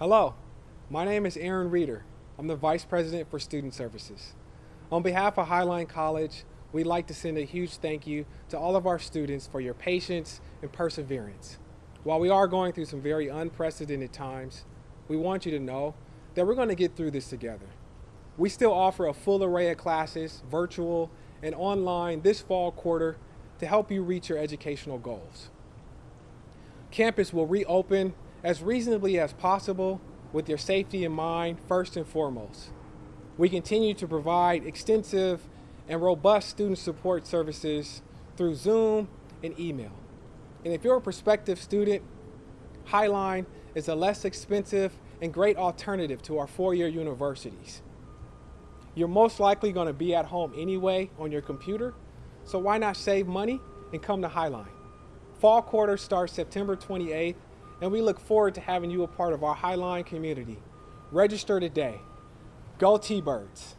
Hello, my name is Aaron Reeder. I'm the Vice President for Student Services. On behalf of Highline College, we'd like to send a huge thank you to all of our students for your patience and perseverance. While we are going through some very unprecedented times, we want you to know that we're going to get through this together. We still offer a full array of classes, virtual and online, this fall quarter to help you reach your educational goals. Campus will reopen as reasonably as possible with your safety in mind first and foremost. We continue to provide extensive and robust student support services through Zoom and email. And if you're a prospective student, Highline is a less expensive and great alternative to our four-year universities. You're most likely going to be at home anyway on your computer, so why not save money and come to Highline? Fall quarter starts September 28th, and we look forward to having you a part of our Highline community. Register today. Go T-Birds.